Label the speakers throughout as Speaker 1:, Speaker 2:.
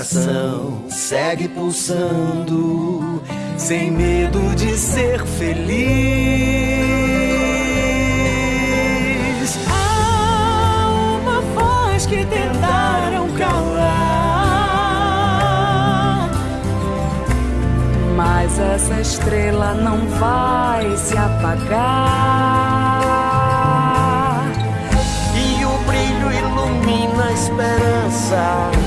Speaker 1: coração segue pulsando, sem medo de ser feliz.
Speaker 2: Há uma voz que tentaram calar, mas essa estrela não vai se apagar.
Speaker 1: E o brilho ilumina a esperança.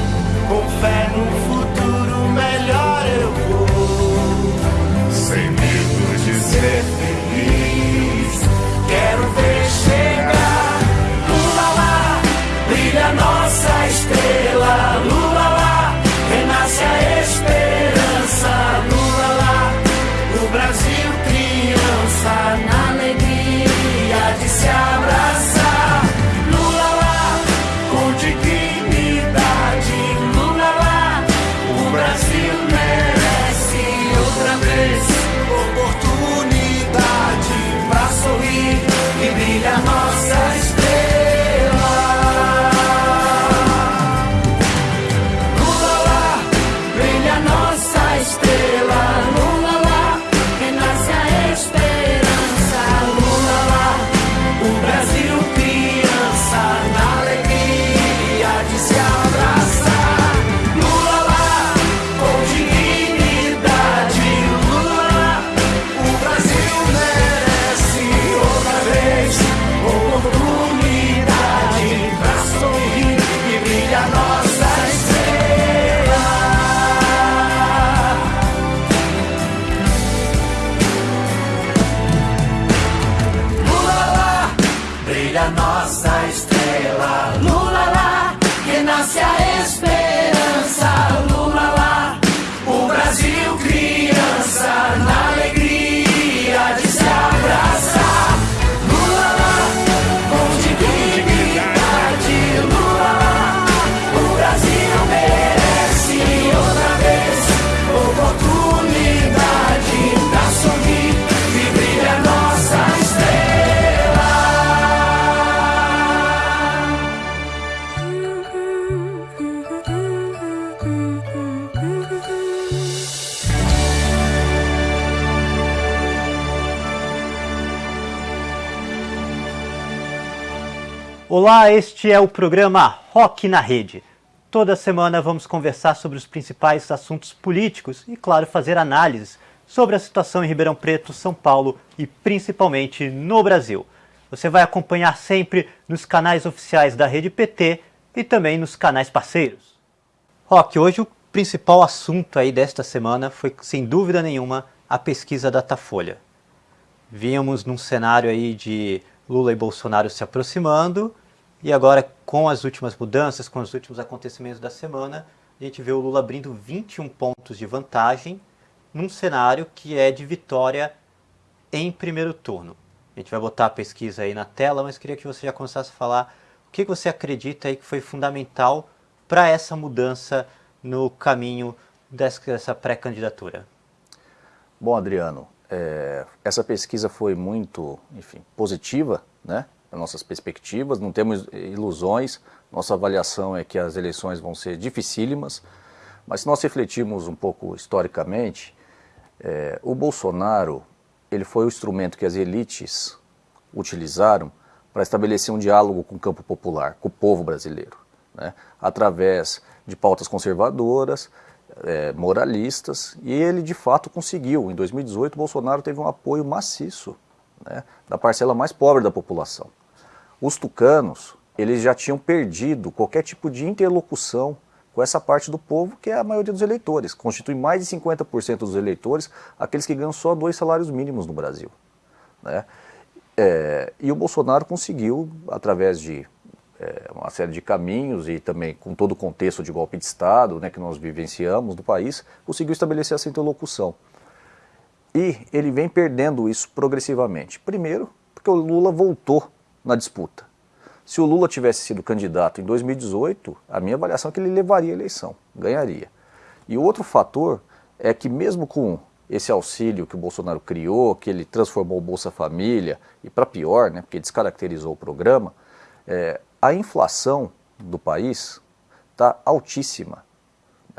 Speaker 3: Olá, este é o programa Rock na Rede. Toda semana vamos conversar sobre os principais assuntos políticos e, claro, fazer análises sobre a situação em Ribeirão Preto, São Paulo e principalmente no Brasil. Você vai acompanhar sempre nos canais oficiais da Rede PT e também nos canais parceiros. Rock, hoje o principal assunto aí desta semana foi, sem dúvida nenhuma, a pesquisa Datafolha. Vínhamos num cenário aí de Lula e Bolsonaro se aproximando, e agora com as últimas mudanças, com os últimos acontecimentos da semana, a gente vê o Lula abrindo 21 pontos de vantagem num cenário que é de vitória em primeiro turno. A gente vai botar a pesquisa aí na tela, mas queria que você já começasse a falar o que você acredita aí que foi fundamental para essa mudança no caminho dessa pré-candidatura.
Speaker 4: Bom, Adriano, é, essa pesquisa foi muito, enfim, positiva, né? As nossas perspectivas, não temos ilusões, nossa avaliação é que as eleições vão ser dificílimas, mas se nós refletirmos um pouco historicamente, é, o Bolsonaro, ele foi o instrumento que as elites utilizaram para estabelecer um diálogo com o campo popular, com o povo brasileiro, né? através de pautas conservadoras, é, moralistas, e ele de fato conseguiu. Em 2018, Bolsonaro teve um apoio maciço né, da parcela mais pobre da população. Os tucanos, eles já tinham perdido qualquer tipo de interlocução com essa parte do povo, que é a maioria dos eleitores. Constitui mais de 50% dos eleitores, aqueles que ganham só dois salários mínimos no Brasil. Né? É, e o Bolsonaro conseguiu, através de é, uma série de caminhos e também com todo o contexto de golpe de Estado né, que nós vivenciamos no país, conseguiu estabelecer essa interlocução. E ele vem perdendo isso progressivamente. Primeiro, porque o Lula voltou na disputa. Se o Lula tivesse sido candidato em 2018, a minha avaliação é que ele levaria a eleição, ganharia. E outro fator é que mesmo com esse auxílio que o Bolsonaro criou, que ele transformou o Bolsa Família, e para pior, né, porque descaracterizou o programa, é, a inflação do país está altíssima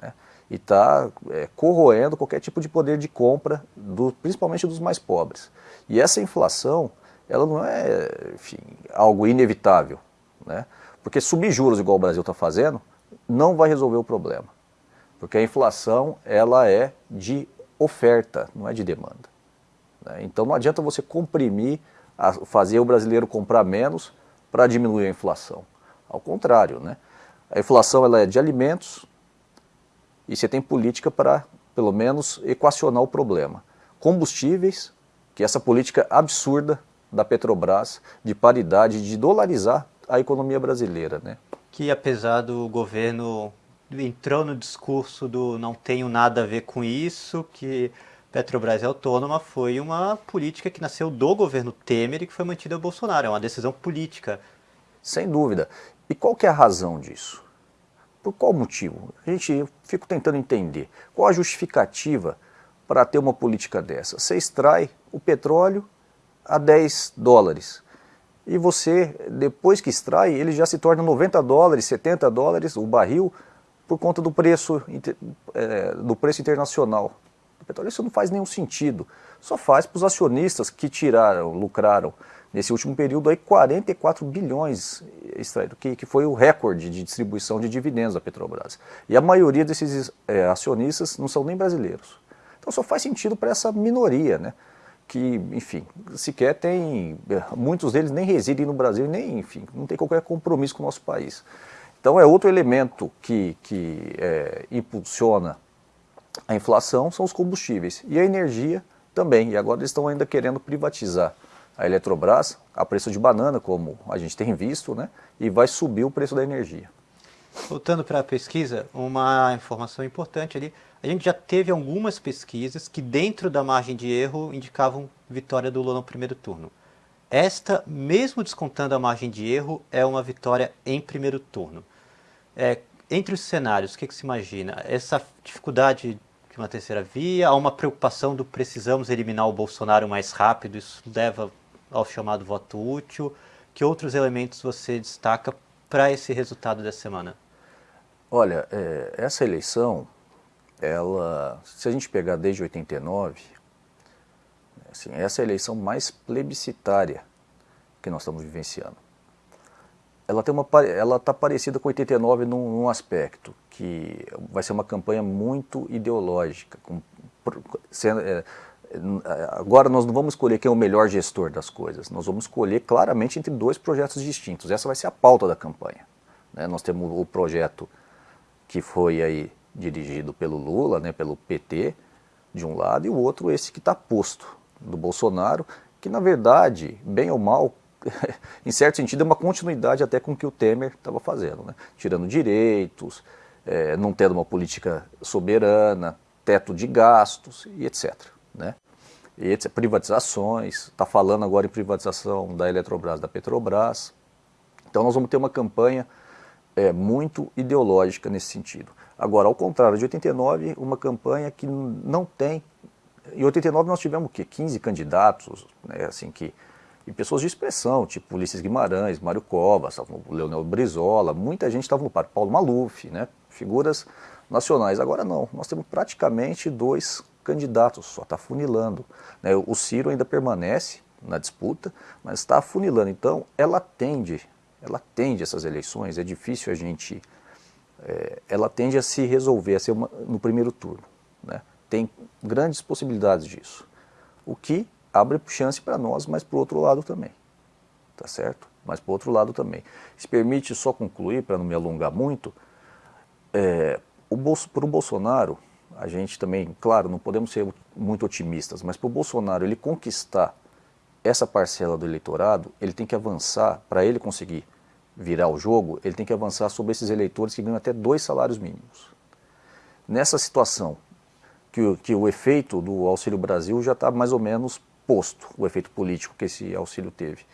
Speaker 4: né, e está é, corroendo qualquer tipo de poder de compra, do, principalmente dos mais pobres. E essa inflação, ela não é enfim, algo inevitável, né, porque subir juros igual o Brasil está fazendo não vai resolver o problema. Porque a inflação ela é de oferta, não é de demanda. Né? Então não adianta você comprimir, a, fazer o brasileiro comprar menos para diminuir a inflação. Ao contrário, né? a inflação ela é de alimentos e você tem política para, pelo menos, equacionar o problema. Combustíveis, que é essa política absurda da Petrobras de paridade, de dolarizar a economia brasileira. Né?
Speaker 3: Que apesar do governo entrou no discurso do não tenho nada a ver com isso, que Petrobras é autônoma, foi uma política que nasceu do governo Temer e que foi mantida ao Bolsonaro, é uma decisão política.
Speaker 4: Sem dúvida. E qual que é a razão disso? Por qual motivo? A gente eu fico tentando entender. Qual a justificativa para ter uma política dessa? Você extrai o petróleo a 10 dólares. E você, depois que extrai, ele já se torna 90 dólares, 70 dólares o barril, por conta do preço, é, do preço internacional do petróleo. Isso não faz nenhum sentido. Só faz para os acionistas que tiraram, lucraram nesse último período aí 44 bilhões extraído, que, que foi o recorde de distribuição de dividendos da Petrobras. E a maioria desses é, acionistas não são nem brasileiros. Então só faz sentido para essa minoria, né? Que, enfim, sequer tem, muitos deles nem residem no Brasil, nem, enfim, não tem qualquer compromisso com o nosso país. Então é outro elemento que, que é, impulsiona a inflação são os combustíveis e a energia também. E agora eles estão ainda querendo privatizar a Eletrobras a preço de banana, como a gente tem visto, né? E vai subir o preço da energia.
Speaker 3: Voltando para a pesquisa, uma informação importante ali. A gente já teve algumas pesquisas que dentro da margem de erro indicavam vitória do Lula no primeiro turno. Esta, mesmo descontando a margem de erro, é uma vitória em primeiro turno. É, entre os cenários, o que, que se imagina? Essa dificuldade de uma terceira via, há uma preocupação do precisamos eliminar o Bolsonaro mais rápido, isso leva ao chamado voto útil. Que outros elementos você destaca para esse resultado dessa semana?
Speaker 4: Olha, é, essa eleição, ela, se a gente pegar desde 89, assim, essa é a eleição mais plebiscitária que nós estamos vivenciando ela tem uma ela está parecida com 89 num, num, aspecto que vai ser uma campanha muito ideológica com, sendo, é, agora nós não vamos escolher quem é o melhor gestor das coisas nós vamos escolher claramente entre dois projetos distintos essa vai ser a pauta da campanha né? nós temos o projeto que foi aí dirigido pelo Lula né pelo PT de um lado e o outro esse que está posto do Bolsonaro que na verdade bem ou mal em certo sentido, é uma continuidade até com o que o Temer estava fazendo, né? tirando direitos, é, não tendo uma política soberana, teto de gastos e etc. Né? E. Privatizações, está falando agora em privatização da Eletrobras, da Petrobras. Então nós vamos ter uma campanha é, muito ideológica nesse sentido. Agora, ao contrário de 89, uma campanha que não tem... Em 89 nós tivemos o quê? 15 candidatos, né, assim, que e pessoas de expressão, tipo Ulisses Guimarães, Mário Covas, Leonel Brizola, muita gente estava no par, Paulo Maluf, né? figuras nacionais. Agora não, nós temos praticamente dois candidatos, só está funilando. Né? O Ciro ainda permanece na disputa, mas está funilando. Então, ela tende, ela tende essas eleições, é difícil a gente... É, ela tende a se resolver, a ser uma, no primeiro turno. Né? Tem grandes possibilidades disso. O que abre chance para nós, mas para o outro lado também. Tá certo? Mas para o outro lado também. Se permite só concluir, para não me alongar muito, é, o Bolso, para o Bolsonaro, a gente também, claro, não podemos ser muito otimistas, mas para o Bolsonaro ele conquistar essa parcela do eleitorado, ele tem que avançar, para ele conseguir virar o jogo, ele tem que avançar sobre esses eleitores que ganham até dois salários mínimos. Nessa situação, que, que o efeito do Auxílio Brasil já está mais ou menos posto o efeito político que esse auxílio teve.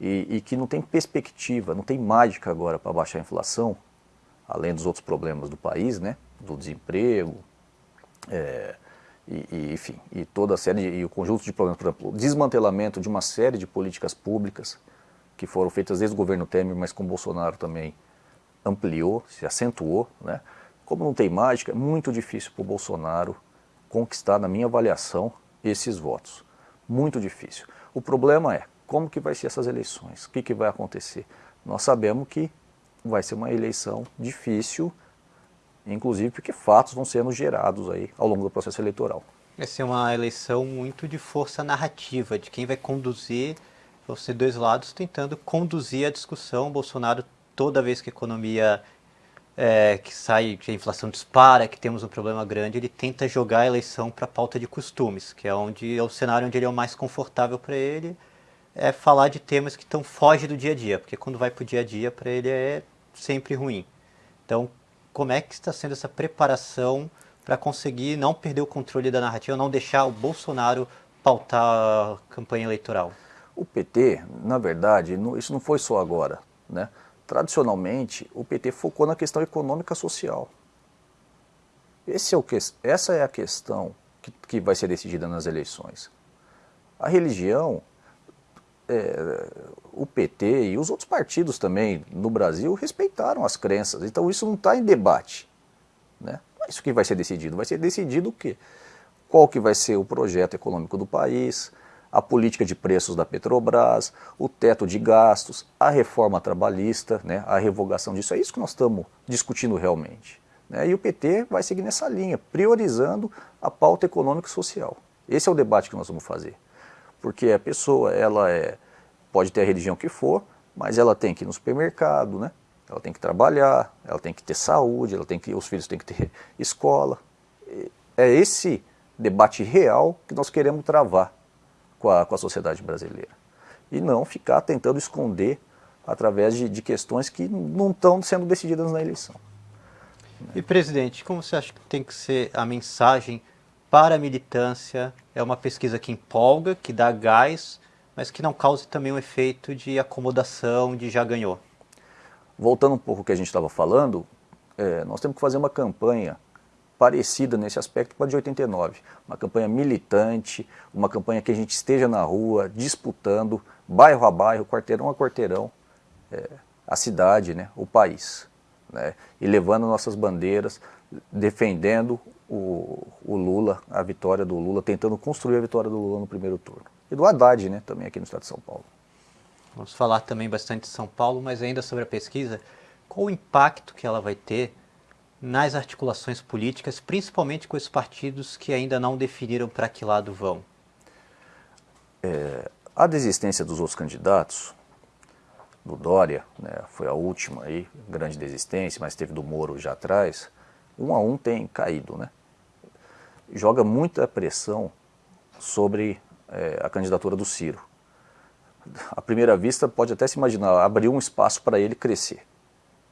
Speaker 4: E, e que não tem perspectiva, não tem mágica agora para baixar a inflação, além dos outros problemas do país, né? do desemprego, é, e, e, enfim, e toda a série, e o conjunto de problemas, por exemplo, o desmantelamento de uma série de políticas públicas que foram feitas desde o governo Temer, mas com Bolsonaro também ampliou, se acentuou, né? Como não tem mágica, é muito difícil para o Bolsonaro conquistar, na minha avaliação, esses votos. Muito difícil. O problema é, como que vai ser essas eleições? O que, que vai acontecer? Nós sabemos que vai ser uma eleição difícil, inclusive porque fatos vão sendo gerados aí ao longo do processo eleitoral.
Speaker 3: Vai ser uma eleição muito de força narrativa, de quem vai conduzir, ser dois lados tentando conduzir a discussão. Bolsonaro, toda vez que a economia é, que sai, que a inflação dispara, que temos um problema grande, ele tenta jogar a eleição para a pauta de costumes, que é onde é o cenário onde ele é o mais confortável para ele, é falar de temas que estão foge do dia a dia, porque quando vai para o dia a dia para ele é sempre ruim. Então, como é que está sendo essa preparação para conseguir não perder o controle da narrativa, não deixar o Bolsonaro pautar a campanha eleitoral?
Speaker 4: O PT, na verdade, isso não foi só agora, né? Tradicionalmente, o PT focou na questão econômica social. Esse é o que, essa é a questão que, que vai ser decidida nas eleições. A religião, é, o PT e os outros partidos também no Brasil respeitaram as crenças. Então isso não está em debate. Né? Não é isso que vai ser decidido. Vai ser decidido o quê? Qual que vai ser o projeto econômico do país, a política de preços da Petrobras, o teto de gastos, a reforma trabalhista, né, a revogação disso. É isso que nós estamos discutindo realmente. Né? E o PT vai seguir nessa linha, priorizando a pauta econômica e social. Esse é o debate que nós vamos fazer. Porque a pessoa, ela é pode ter a religião que for, mas ela tem que ir no supermercado, né? Ela tem que trabalhar, ela tem que ter saúde, ela tem que, os filhos têm que ter escola. É esse debate real que nós queremos travar com a, com a sociedade brasileira. E não ficar tentando esconder através de, de questões que não estão sendo decididas na eleição.
Speaker 3: E presidente, como você acha que tem que ser a mensagem para a militância? É uma pesquisa que empolga, que dá gás, mas que não cause também um efeito de acomodação, de já ganhou.
Speaker 4: Voltando um pouco ao que a gente estava falando, é, nós temos que fazer uma campanha parecida nesse aspecto com a de 89. Uma campanha militante, uma campanha que a gente esteja na rua, disputando, bairro a bairro, quarteirão a quarteirão, é, a cidade, né, o país. Né, e levando nossas bandeiras, defendendo o, o Lula, a vitória do Lula, tentando construir a vitória do Lula no primeiro turno e do Haddad, né, também aqui no estado de São Paulo.
Speaker 3: Vamos falar também bastante de São Paulo, mas ainda sobre a pesquisa, qual o impacto que ela vai ter nas articulações políticas, principalmente com esses partidos que ainda não definiram para que lado vão?
Speaker 4: É, a desistência dos outros candidatos, do Dória, né, foi a última aí, grande desistência, mas teve do Moro já atrás, um a um tem caído, né? Joga muita pressão sobre é, a candidatura do Ciro. À primeira vista, pode até se imaginar, abriu um espaço para ele crescer,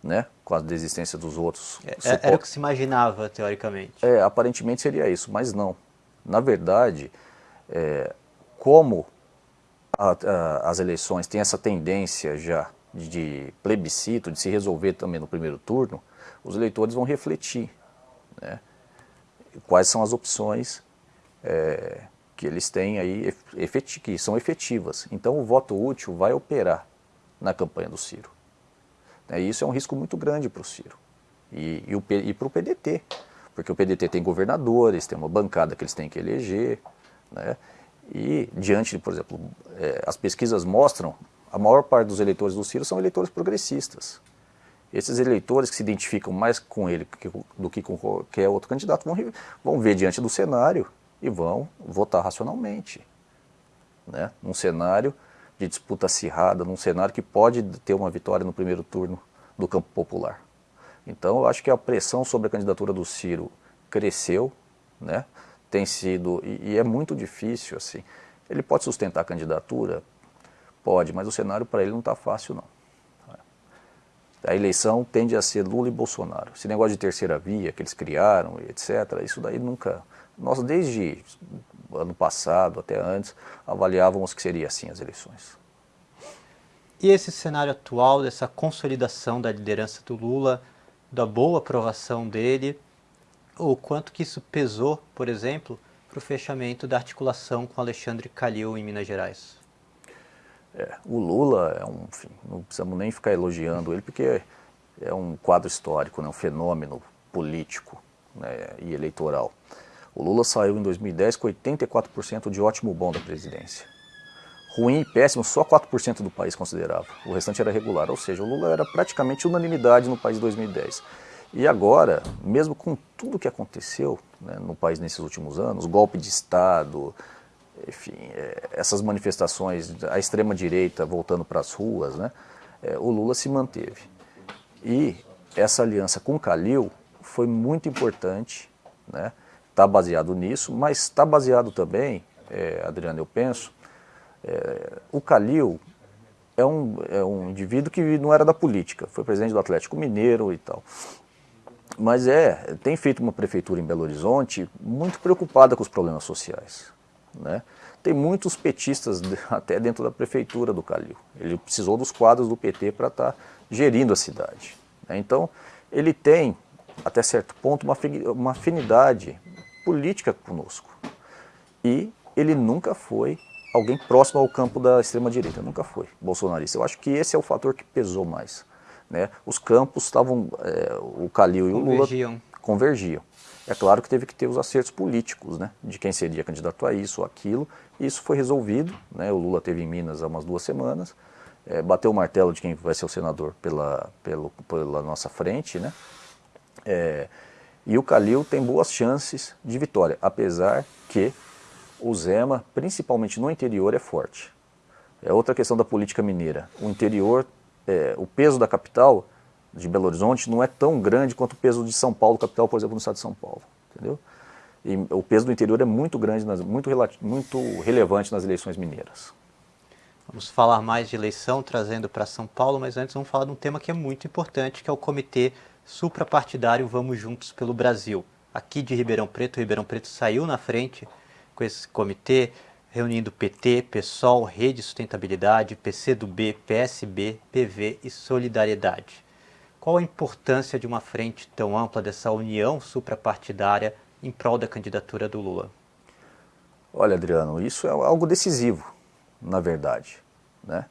Speaker 4: né? com a desistência dos outros.
Speaker 3: É, é era o que se imaginava, teoricamente.
Speaker 4: É, aparentemente seria isso, mas não. Na verdade, é, como a, a, as eleições têm essa tendência já de, de plebiscito, de se resolver também no primeiro turno, os eleitores vão refletir né? quais são as opções é, que eles têm aí, que são efetivas. Então o voto útil vai operar na campanha do Ciro. E isso é um risco muito grande para o Ciro e, e, para o PDT, porque o PDT tem governadores, tem uma bancada que eles têm que eleger, né? e diante, por exemplo, é, as pesquisas mostram, a maior parte dos eleitores do Ciro são eleitores progressistas. Esses eleitores que se identificam mais com ele do que com qualquer outro candidato vão, vão ver diante do cenário e vão votar racionalmente. Né? Num cenário de disputa acirrada, num cenário que pode ter uma vitória no primeiro turno do campo popular. Então eu acho que a pressão sobre a candidatura do Ciro cresceu, né? tem sido, e, e é muito difícil assim. Ele pode sustentar a candidatura? Pode, mas o cenário para ele não está fácil não. A eleição tende a ser Lula e Bolsonaro. Esse negócio de terceira via que eles criaram, etc., isso daí nunca, nós, desde ano passado até antes, avaliávamos que seria assim as eleições.
Speaker 3: E esse cenário atual, dessa consolidação da liderança do Lula, da boa aprovação dele, o quanto que isso pesou, por exemplo, para o fechamento da articulação com Alexandre Calil em Minas Gerais.
Speaker 4: É, o Lula é um, enfim, não precisamos nem ficar elogiando ele porque é um quadro histórico, né, um fenômeno político né, e eleitoral. O Lula saiu em 2010 com 84% de ótimo bom da presidência. Ruim e péssimo, só 4% do país considerava. O restante era regular, ou seja, o Lula era praticamente unanimidade no país em 2010. E agora, mesmo com tudo que aconteceu né, no país nesses últimos anos, golpe de Estado, enfim, é, essas manifestações, a extrema-direita voltando para as ruas, né, é, o Lula se manteve. E essa aliança com Calil foi muito importante, né, está baseado nisso, mas está baseado também, é, Adriano, eu penso, é, o Calil é um, é um indivíduo que não era da política, foi presidente do Atlético Mineiro e tal. Mas é, tem feito uma prefeitura em Belo Horizonte muito preocupada com os problemas sociais. Né? Tem muitos petistas até dentro da prefeitura do Calil. Ele precisou dos quadros do PT para estar tá gerindo a cidade. Né? Então, ele tem, até certo ponto, uma, uma afinidade política conosco. E ele nunca foi alguém próximo ao campo da extrema-direita, nunca foi bolsonarista. Eu acho que esse é o fator que pesou mais. Né? Os campos estavam, é, o Calil e o Lula convergiam. É claro que teve que ter os acertos políticos, né? de quem seria candidato a isso ou aquilo, isso foi resolvido. Né? O Lula teve em Minas há umas duas semanas, é, bateu o martelo de quem vai ser o senador pela, pelo, pela nossa frente, né? É, e o Calil tem boas chances de vitória, apesar que o Zema, principalmente no interior, é forte. É outra questão da política mineira. O interior, é, o peso da capital de Belo Horizonte não é tão grande quanto o peso de São Paulo, capital, por exemplo, no estado de São Paulo. Entendeu? E o peso do interior é muito grande, muito, muito relevante nas eleições mineiras.
Speaker 3: Vamos falar mais de eleição, trazendo para São Paulo, mas antes vamos falar de um tema que é muito importante, que é o Comitê Suprapartidário Vamos Juntos pelo Brasil. Aqui de Ribeirão Preto, Ribeirão Preto saiu na frente com esse comitê, reunindo PT, PSOL, Rede Sustentabilidade, PCdoB, PSB, PV e Solidariedade. Qual a importância de uma frente tão ampla dessa união suprapartidária em prol da candidatura do Lula?
Speaker 4: Olha, Adriano, isso é algo decisivo, na verdade. Né?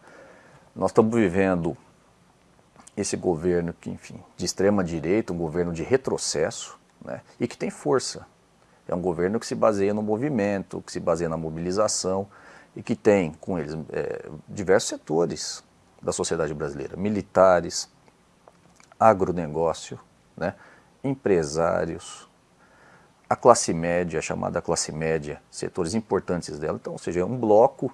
Speaker 4: Nós estamos vivendo esse governo que, enfim, de extrema direita, um governo de retrocesso, né? e que tem força. É um governo que se baseia no movimento, que se baseia na mobilização e que tem com eles é, diversos setores da sociedade brasileira, militares, agronegócio, né, empresários, a classe média, a chamada classe média, setores importantes dela. Então, ou seja, é um bloco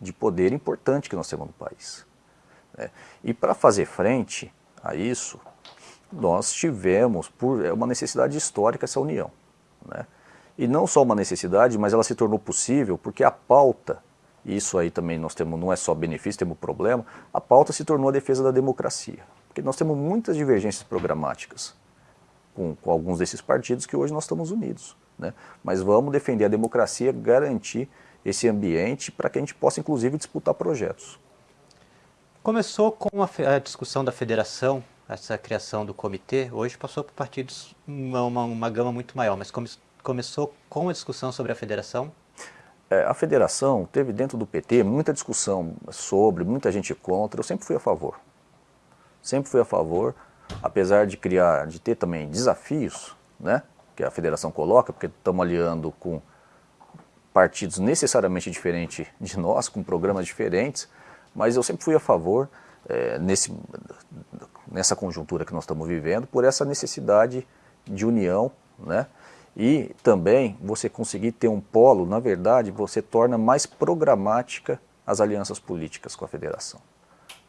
Speaker 4: de poder importante que nós temos no país. Né? E para fazer frente a isso, nós tivemos, por é uma necessidade histórica, essa união. Né? E não só uma necessidade, mas ela se tornou possível porque a pauta, e isso aí também nós temos, não é só benefício, temos problema, a pauta se tornou a defesa da democracia. Porque nós temos muitas divergências programáticas com, com alguns desses partidos que hoje nós estamos unidos. Né? Mas vamos defender a democracia, garantir esse ambiente para que a gente possa, inclusive, disputar projetos.
Speaker 3: Começou com a, a discussão da federação, essa criação do comitê, hoje passou por partidos uma, uma, uma gama muito maior, mas come, começou com a discussão sobre a federação?
Speaker 4: É, a federação teve dentro do PT muita discussão sobre, muita gente contra, eu sempre fui a favor sempre fui a favor, apesar de criar, de ter também desafios, né, que a federação coloca, porque estamos aliando com partidos necessariamente diferentes de nós, com programas diferentes, mas eu sempre fui a favor, é, nesse, nessa conjuntura que nós estamos vivendo, por essa necessidade de união, né, e também você conseguir ter um polo, na verdade, você torna mais programática as alianças políticas com a federação.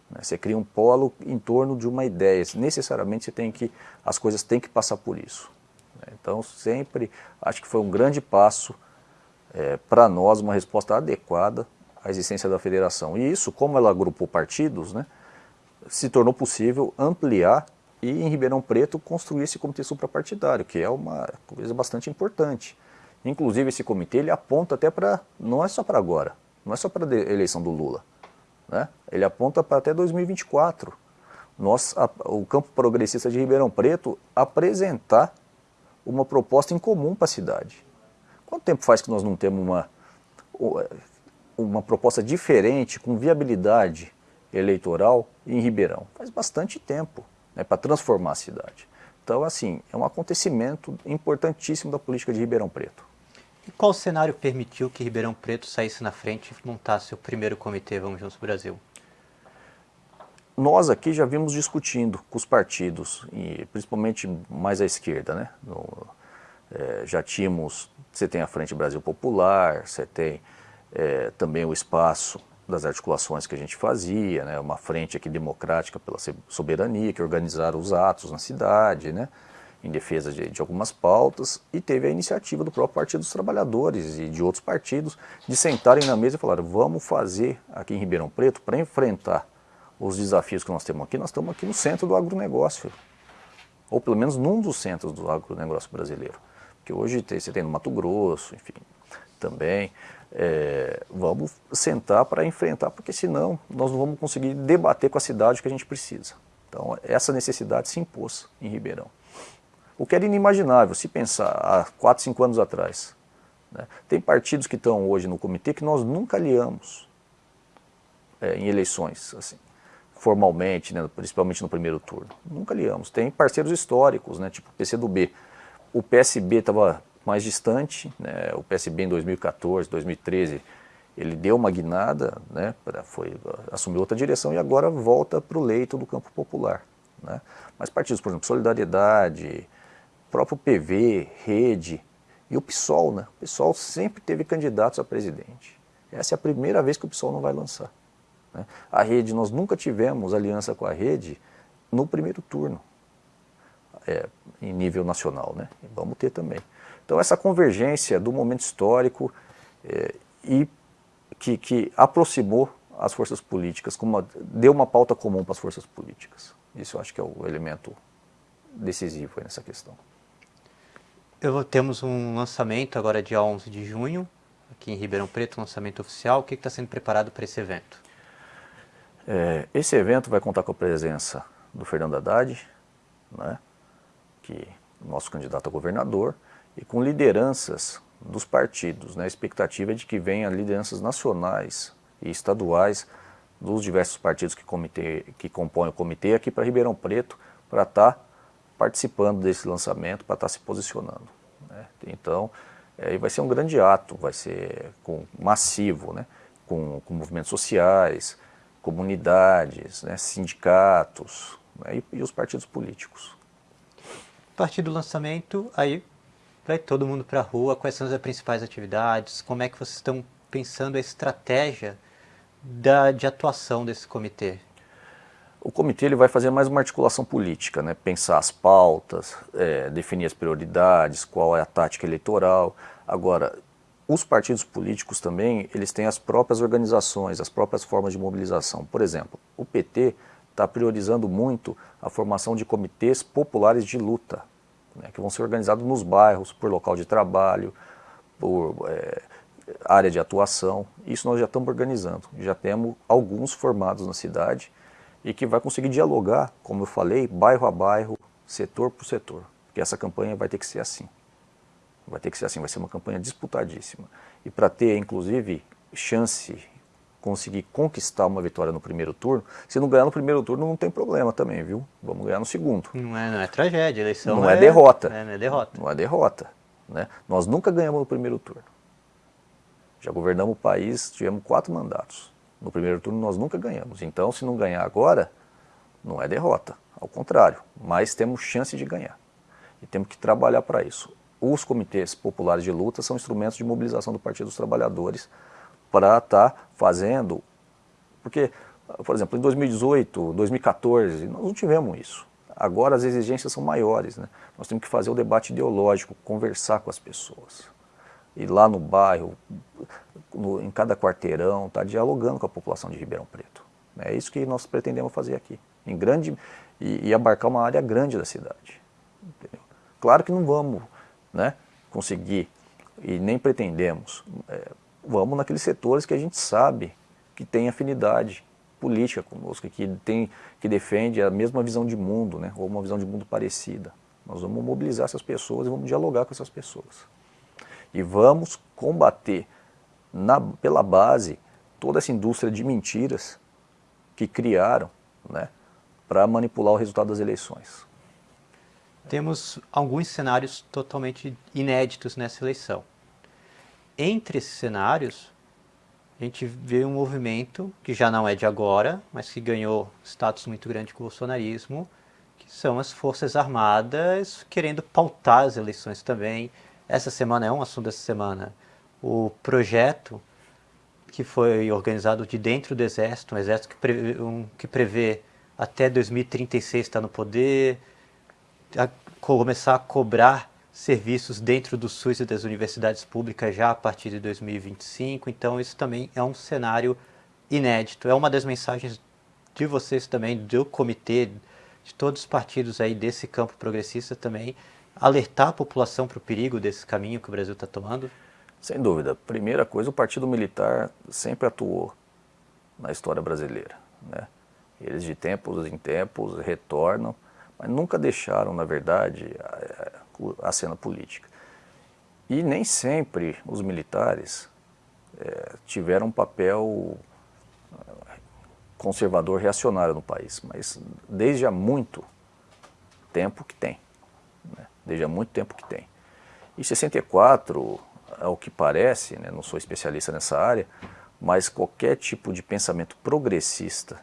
Speaker 4: Né? Você cria um polo em torno de uma ideia. Necessariamente você tem que, as coisas têm que passar por isso. Né? Então sempre acho que foi um grande passo é, para nós, uma resposta adequada à existência da federação. E isso, como ela agrupou partidos, né, se tornou possível ampliar e em Ribeirão Preto construir esse comitê suprapartidário, que é uma coisa bastante importante. Inclusive esse comitê ele aponta até para, não é só para agora, não é só para a eleição do Lula, né? Ele aponta para até 2024. Nós, a, o campo progressista de Ribeirão Preto apresentar uma proposta em comum para a cidade. Quanto tempo faz que nós não temos uma, uma proposta diferente, com viabilidade eleitoral em Ribeirão? Faz bastante tempo né, para transformar a cidade. Então, assim, é um acontecimento importantíssimo da política de Ribeirão Preto.
Speaker 3: E qual cenário permitiu que Ribeirão Preto saísse na frente e montasse o primeiro comitê Vamos Juntos Brasil?
Speaker 4: Nós aqui já vimos discutindo com os partidos, e principalmente mais à esquerda, né? No, é, já tínhamos, você tem a Frente Brasil Popular, você tem é, também o espaço das articulações que a gente fazia, né, uma frente aqui democrática pela soberania, que organizaram os atos na cidade, né, em defesa de, de, algumas pautas, e teve a iniciativa do próprio Partido dos Trabalhadores e de outros partidos de sentarem na mesa e falar: vamos fazer aqui em Ribeirão Preto para enfrentar os desafios que nós temos aqui, nós estamos aqui no centro do agronegócio, ou pelo menos num dos centros do agronegócio brasileiro, porque hoje tem, você tem no Mato Grosso, enfim, também, é, vamos sentar para enfrentar, porque senão nós não vamos conseguir debater com a cidade o que a gente precisa. Então essa necessidade se impôs em Ribeirão. O que era inimaginável, se pensar há 4, 5 anos atrás. Né? Tem partidos que estão hoje no comitê que nós nunca aliamos é, em eleições, assim, formalmente, né, principalmente no primeiro turno. Nunca aliamos. Tem parceiros históricos, né, tipo PCdoB. O PSB estava mais distante, né, o PSB em 2014, 2013, ele deu uma guinada, né, foi, assumiu outra direção e agora volta para o leito do campo popular. Né. Mas partidos, por exemplo, Solidariedade, próprio PV, Rede e o PSOL, né, o PSOL sempre teve candidatos a presidente. Essa é a primeira vez que o PSOL não vai lançar. Né. A Rede, nós nunca tivemos aliança com a Rede no primeiro turno, é, em nível nacional, né, e vamos ter também. Então essa convergência do momento histórico é, e que, que, aproximou as forças políticas, uma, deu uma pauta comum para as forças políticas. Isso eu acho que é o elemento decisivo nessa questão.
Speaker 3: Eu, temos um lançamento agora dia 11 de junho, aqui em Ribeirão Preto, um lançamento oficial. O que está sendo preparado para esse evento?
Speaker 4: É, esse evento vai contar com a presença do Fernando Haddad, né, que nosso candidato a governador, e com lideranças dos partidos. Né? A expectativa é de que venham lideranças nacionais e estaduais dos diversos partidos que, comitê, que compõem o comitê aqui para Ribeirão Preto, para estar tá participando desse lançamento, para estar tá se posicionando. Né? Então, é, vai ser um grande ato, vai ser com, massivo, né? com, com movimentos sociais, comunidades, né? sindicatos né? e, e os partidos políticos.
Speaker 3: A partir do lançamento, aí vai todo mundo para a rua, quais são as principais atividades, como é que vocês estão pensando a estratégia da, de atuação desse comitê?
Speaker 4: O comitê ele vai fazer mais uma articulação política, né? pensar as pautas, é, definir as prioridades, qual é a tática eleitoral. Agora, os partidos políticos também, eles têm as próprias organizações, as próprias formas de mobilização. Por exemplo, o PT está priorizando muito a formação de comitês populares de luta né, que vão ser organizados nos bairros, por local de trabalho, por é, área de atuação. Isso nós já estamos organizando, já temos alguns formados na cidade e que vai conseguir dialogar, como eu falei, bairro a bairro, setor por setor, porque essa campanha vai ter que ser assim. Vai ter que ser assim, vai ser uma campanha disputadíssima. E para ter, inclusive, chance conseguir conquistar uma vitória no primeiro turno, se não ganhar no primeiro turno não tem problema também, viu? Vamos ganhar no segundo.
Speaker 3: Não é, não é tragédia, eleição
Speaker 4: não é, é derrota.
Speaker 3: É, não é derrota.
Speaker 4: Não é derrota. Né? Nós nunca ganhamos no primeiro turno. Já governamos o país, tivemos quatro mandatos. No primeiro turno nós nunca ganhamos. Então, se não ganhar agora, não é derrota. Ao contrário, mas temos chance de ganhar. E temos que trabalhar para isso. Os comitês populares de luta são instrumentos de mobilização do Partido dos Trabalhadores para estar tá fazendo, porque, por exemplo, em 2018, 2014, nós não tivemos isso. Agora as exigências são maiores, né? nós temos que fazer o debate ideológico, conversar com as pessoas. Ir lá no bairro, no, em cada quarteirão, estar tá dialogando com a população de Ribeirão Preto. É isso que nós pretendemos fazer aqui, em grande e, e abarcar uma área grande da cidade. Entendeu? Claro que não vamos né, conseguir e nem pretendemos é, vamos naqueles setores que a gente sabe que tem afinidade política conosco, que, tem, que defende a mesma visão de mundo, né, ou uma visão de mundo parecida. Nós vamos mobilizar essas pessoas e vamos dialogar com essas pessoas. E vamos combater na, pela base toda essa indústria de mentiras que criaram né, para manipular o resultado das eleições.
Speaker 3: Temos alguns cenários totalmente inéditos nessa eleição. Entre esses cenários, a gente vê um movimento que já não é de agora, mas que ganhou status muito grande com o bolsonarismo, que são as Forças Armadas querendo pautar as eleições também. Essa semana é um assunto dessa semana. O projeto que foi organizado de dentro do Exército, um Exército que prevê, um, que prevê até 2036 estar no poder, a começar a cobrar serviços dentro do SUS e das universidades públicas já a partir de 2025. Então isso também é um cenário inédito. É uma das mensagens de vocês também, do comitê, de todos os partidos aí desse campo progressista também, alertar a população para o perigo desse caminho que o Brasil está tomando?
Speaker 4: Sem dúvida. Primeira coisa, o Partido Militar sempre atuou na história brasileira. Né? Eles de tempos em tempos retornam, mas nunca deixaram, na verdade, cena política. E nem sempre os militares é, tiveram um papel é, conservador reacionário no país, mas desde há muito tempo que tem. Né? Desde há muito tempo que tem. Em 64, ao que parece, né, não sou especialista nessa área, mas qualquer tipo de pensamento progressista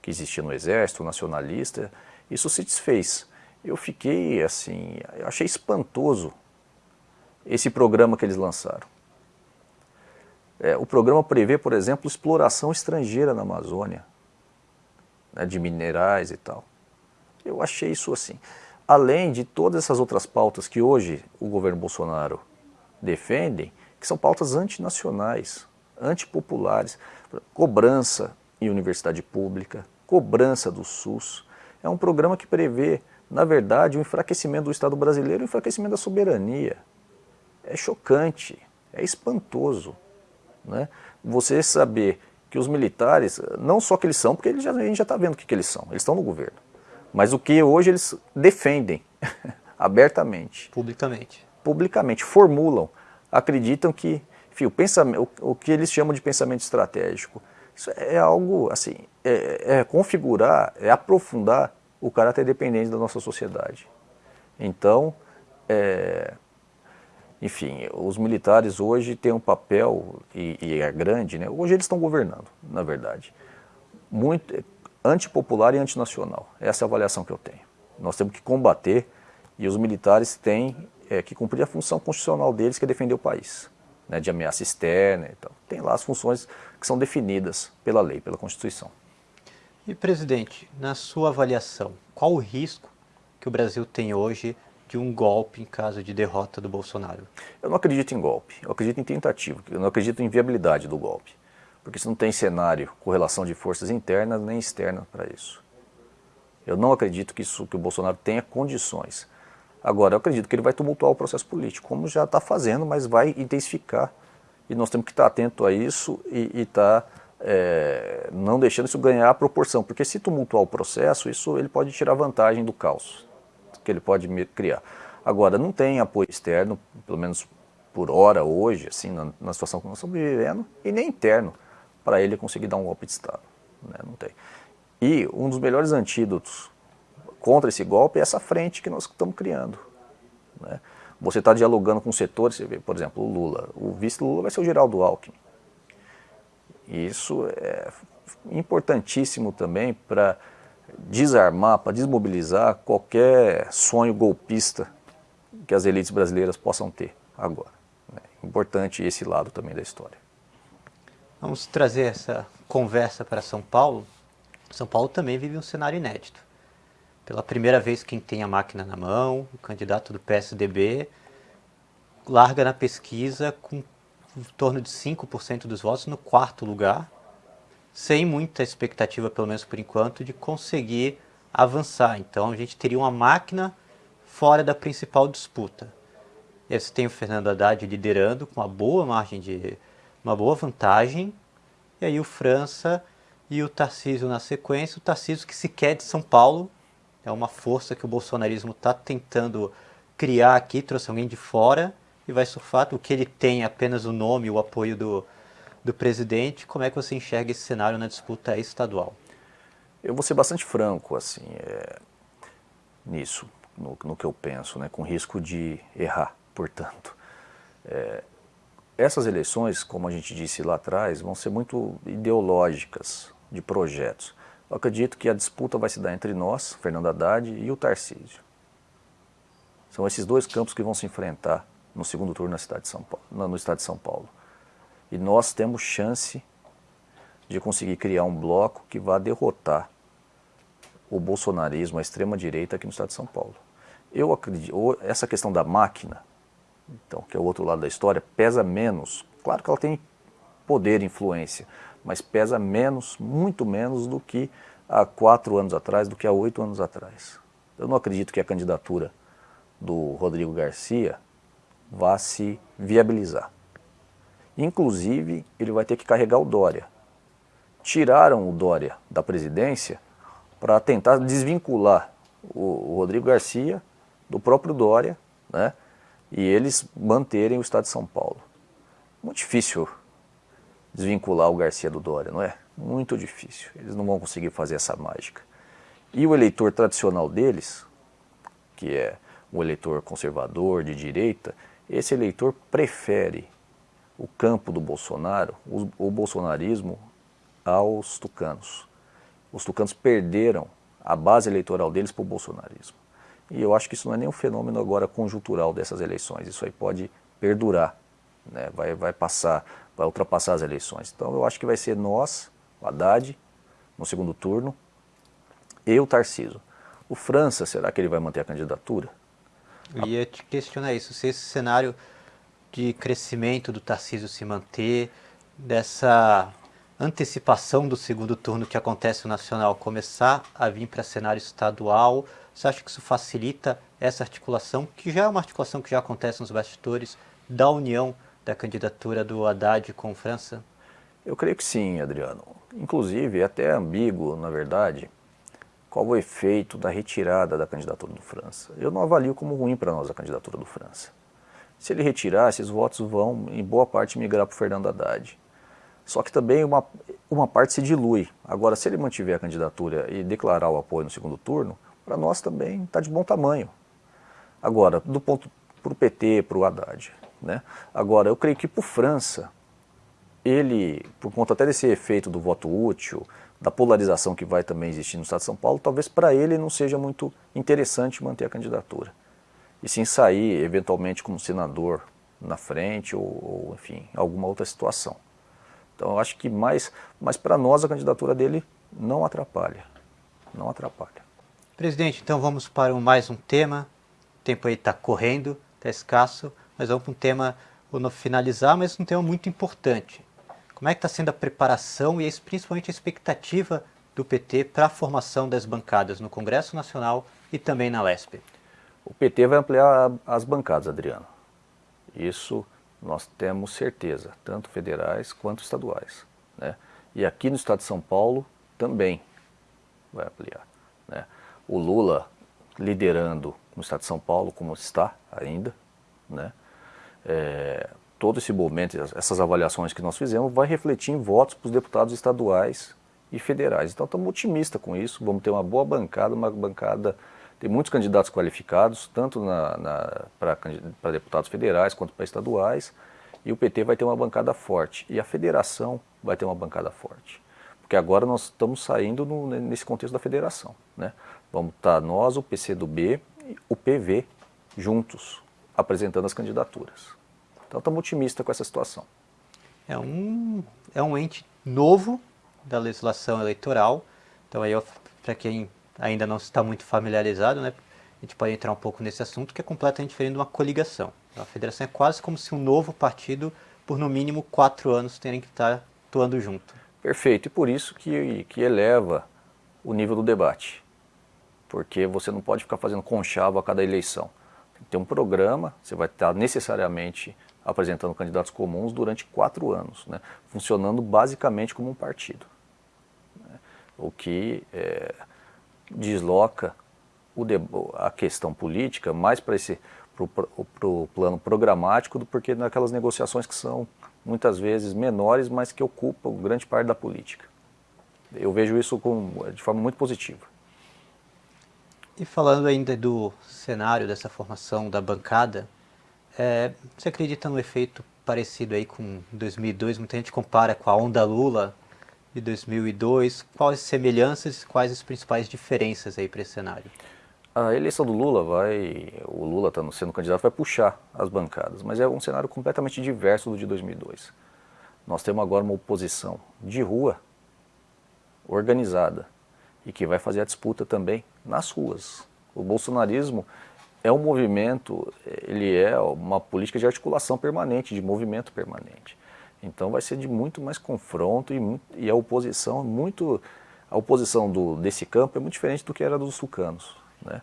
Speaker 4: que existia no exército, nacionalista, isso se desfez eu fiquei assim, eu achei espantoso esse programa que eles lançaram. É, o programa prevê, por exemplo, exploração estrangeira na Amazônia, né, de minerais e tal. Eu achei isso assim. Além de todas essas outras pautas que hoje o governo Bolsonaro defendem, que são pautas antinacionais, antipopulares, cobrança em universidade pública, cobrança do SUS. É um programa que prevê na verdade, o enfraquecimento do Estado brasileiro, o enfraquecimento da soberania. É chocante, é espantoso. Né? Você saber que os militares, não só que eles são, porque eles já, a gente já está vendo o que, que eles são, eles estão no governo, mas o que hoje eles defendem abertamente.
Speaker 3: Publicamente.
Speaker 4: Publicamente, formulam, acreditam que enfim, o, pensamento, o, o que eles chamam de pensamento estratégico, isso é algo assim, é, é configurar, é aprofundar o caráter dependente da nossa sociedade. Então, é, enfim, os militares hoje têm um papel, e, e é grande, né? hoje eles estão governando, na verdade, muito antipopular e antinacional. Essa é a avaliação que eu tenho. Nós temos que combater e os militares têm é, que cumprir a função constitucional deles, que é defender o país, né, de ameaça externa e tal. Tem lá as funções que são definidas pela lei, pela Constituição.
Speaker 3: E, presidente, na sua avaliação, qual o risco que o Brasil tem hoje de um golpe em caso de derrota do Bolsonaro?
Speaker 4: Eu não acredito em golpe, eu acredito em tentativa, eu não acredito em viabilidade do golpe. Porque se não tem cenário, correlação de forças internas nem externas para isso. Eu não acredito que, isso, que o Bolsonaro tenha condições. Agora, eu acredito que ele vai tumultuar o processo político, como já está fazendo, mas vai intensificar. E nós temos que estar atento a isso e estar tá é, não deixando isso ganhar a proporção, porque se tumultuar o processo, isso ele pode tirar vantagem do caos que ele pode criar. Agora, não tem apoio externo, pelo menos por hora hoje, assim, na, na situação que nós estamos vivendo, e nem interno, para ele conseguir dar um golpe de Estado. Né? Não tem. E um dos melhores antídotos contra esse golpe é essa frente que nós estamos criando. Né? Você está dialogando com setores, por exemplo, o Lula. O vice Lula vai ser o Geraldo Alckmin. Isso é importantíssimo também para desarmar, para desmobilizar qualquer sonho golpista que as elites brasileiras possam ter agora. É importante esse lado também da história.
Speaker 3: Vamos trazer essa conversa para São Paulo. São Paulo também vive um cenário inédito. Pela primeira vez, quem tem a máquina na mão, o candidato do PSDB, larga na pesquisa com em torno de 5% dos votos no quarto lugar, sem muita expectativa, pelo menos por enquanto, de conseguir avançar. Então a gente teria uma máquina fora da principal disputa. E você tem o Fernando Haddad liderando com uma boa margem de uma boa vantagem, e aí o França e o Tarcísio na sequência, o Tarcísio que se quer de São Paulo, é uma força que o bolsonarismo está tentando criar aqui, trouxe alguém de fora, e vai surfar. O que ele tem apenas o nome, o apoio do, do presidente. Como é que você enxerga esse cenário na disputa estadual?
Speaker 4: Eu vou ser bastante franco assim, é, nisso, no, no, que eu penso, né, com risco de errar, portanto. É, essas eleições, como a gente disse lá atrás, vão ser muito ideológicas, de projetos. Eu acredito que a disputa vai se dar entre nós, Fernando Haddad e o Tarcísio. São esses dois campos que vão se enfrentar no segundo turno na cidade de São Paulo, no estado de São Paulo. E nós temos chance de conseguir criar um bloco que vá derrotar o bolsonarismo, a extrema-direita aqui no estado de São Paulo. Eu acredito, essa questão da máquina, então, que é o outro lado da história, pesa menos. Claro que ela tem poder, influência, mas pesa menos, muito menos do que há quatro anos atrás, do que há oito anos atrás. Eu não acredito que a candidatura do Rodrigo Garcia vá se viabilizar. Inclusive, ele vai ter que carregar o Dória. Tiraram o Dória da presidência para tentar desvincular o, Rodrigo Garcia do próprio Dória, né? E eles manterem o Estado de São Paulo. Muito difícil desvincular o Garcia do Dória, não é? Muito difícil. Eles não vão conseguir fazer essa mágica. E o eleitor tradicional deles, que é o eleitor conservador, de direita, esse eleitor prefere o campo do Bolsonaro, o, o bolsonarismo, aos tucanos. Os tucanos perderam a base eleitoral deles para o bolsonarismo. E eu acho que isso não é nem um fenômeno agora conjuntural dessas eleições, isso aí pode perdurar, né? vai, vai passar, vai ultrapassar as eleições. Então eu acho que vai ser nós, o Haddad, no segundo turno, e o Tarciso. O França, será que ele vai manter a candidatura?
Speaker 3: Eu ia te questionar isso, se esse cenário de crescimento do Tarcísio se manter, dessa antecipação do segundo turno que acontece no Nacional começar a vir para cenário estadual, você acha que isso facilita essa articulação, que já é uma articulação que já acontece nos bastidores, da união da candidatura do Haddad com França?
Speaker 4: Eu creio que sim, Adriano. Inclusive, é até ambíguo, na verdade, qual o efeito da retirada da candidatura do França. Eu não avalio como ruim para nós a candidatura do França. Se ele retirar, esses votos vão, em boa parte, migrar para o Fernando Haddad. Só que também uma, uma parte se dilui. Agora, se ele mantiver a candidatura e declarar o apoio no segundo turno, para nós também está de bom tamanho. Agora, do ponto para o PT, para o Haddad, né? Agora, eu creio que para o França, ele, por conta até desse efeito do voto útil, da polarização que vai também existir no Estado de São Paulo, talvez para ele não seja muito interessante manter a candidatura. E sim sair, eventualmente, como senador na frente ou, ou enfim, alguma outra situação. Então eu acho que mais, mas para nós a candidatura dele não atrapalha, não atrapalha.
Speaker 3: Presidente, então vamos para mais um tema, o tempo aí está correndo, está escasso, mas vamos para um tema, vou finalizar, mas um tema muito importante. Como é que está sendo a preparação e principalmente a expectativa do PT para a formação das bancadas no Congresso Nacional e também na LESP?
Speaker 4: O PT vai ampliar as bancadas, Adriano. Isso nós temos certeza, tanto federais quanto estaduais. Né? E aqui no estado de São Paulo também vai ampliar. Né? O Lula liderando no estado de São Paulo, como está ainda, né? É, todo esse momento, essas avaliações que nós fizemos, vai refletir em votos para os deputados estaduais e federais. Então estamos otimistas com isso, vamos ter uma boa bancada, uma bancada, tem muitos candidatos qualificados, tanto para deputados federais quanto para estaduais, e o PT vai ter uma bancada forte, e a federação vai ter uma bancada forte. Porque agora nós estamos saindo no, nesse contexto da federação. Né? Vamos estar nós, o PCdoB, o PV, juntos, apresentando as candidaturas. Então estamos otimistas com essa situação.
Speaker 3: É um, é um ente novo da legislação eleitoral, então aí para quem ainda não está muito familiarizado, né, a gente pode entrar um pouco nesse assunto que é completamente diferente de uma coligação. A federação é quase como se um novo partido, por no mínimo quatro anos, tenha que estar atuando junto.
Speaker 4: Perfeito, e por isso que, que eleva o nível do debate, porque você não pode ficar fazendo conchavo a cada eleição. Tem que ter um programa, você vai estar necessariamente apresentando candidatos comuns durante quatro anos, né, funcionando basicamente como um partido. Né, o que é, desloca a questão política mais para esse para o plano programático do porquê naquelas negociações que são muitas vezes menores, mas que ocupam grande parte da política. Eu vejo isso com, de forma muito positiva.
Speaker 3: E falando ainda do cenário dessa formação da bancada, é, você acredita no efeito parecido aí com 2002? Muita gente compara com a onda Lula de 2002. Quais semelhanças e quais as principais diferenças aí para esse cenário?
Speaker 4: A eleição do Lula vai, o Lula estando sendo candidato, vai puxar as bancadas, mas é um cenário completamente diverso do de 2002. Nós temos agora uma oposição de rua, organizada, e que vai fazer a disputa também nas ruas. O bolsonarismo é um movimento, ele é uma política de articulação permanente, de movimento permanente. Então vai ser de muito mais confronto e, e a oposição muito, a oposição do, desse campo é muito diferente do que era dos tucanos. Né?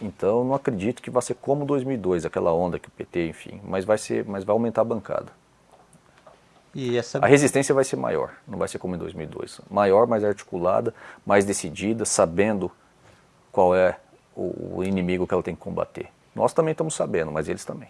Speaker 4: Então não acredito que vai ser como 2002, aquela onda que o PT, enfim, mas vai, ser, mas vai aumentar a bancada. Essa... A resistência vai ser maior, não vai ser como em 2002. Maior, mais articulada, mais decidida, sabendo qual é o inimigo que ela tem que combater. Nós também estamos sabendo, mas eles também.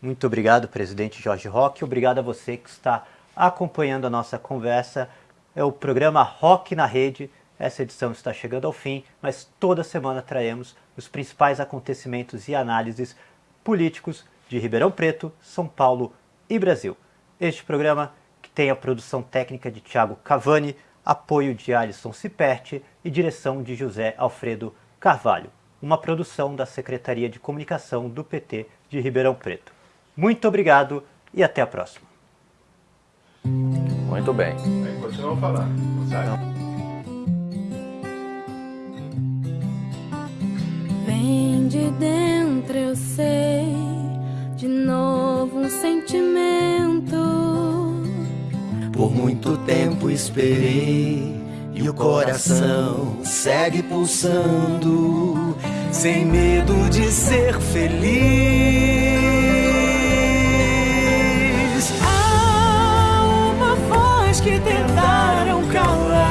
Speaker 3: Muito obrigado, presidente Jorge Roque. Obrigado a você que está acompanhando a nossa conversa. É o programa Rock na Rede. Essa edição está chegando ao fim, mas toda semana traremos os principais acontecimentos e análises políticos de Ribeirão Preto, São Paulo e Brasil. Este programa, que tem a produção técnica de Tiago Cavani, apoio de Alisson Ciperti e direção de José Alfredo Carvalho, uma produção da Secretaria de Comunicação do PT de Ribeirão Preto. Muito obrigado e até a próxima.
Speaker 4: Muito bem.
Speaker 5: Continua a falar.
Speaker 2: Vem de dentro, eu sei, de novo um sentimento.
Speaker 1: Por muito tempo esperei e o coração segue pulsando, sem medo de ser feliz.
Speaker 2: que tentaram calar.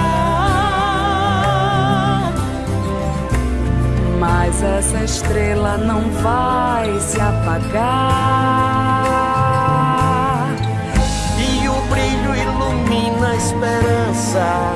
Speaker 2: Mas essa estrela não vai se apagar.
Speaker 1: Esperança.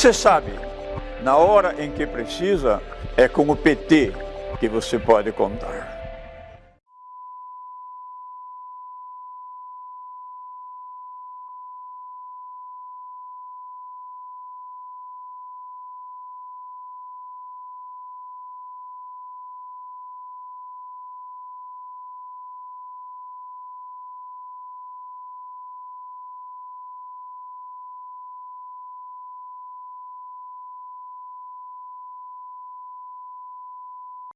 Speaker 4: Você sabe, na hora em que precisa, é com o PT que você pode contar.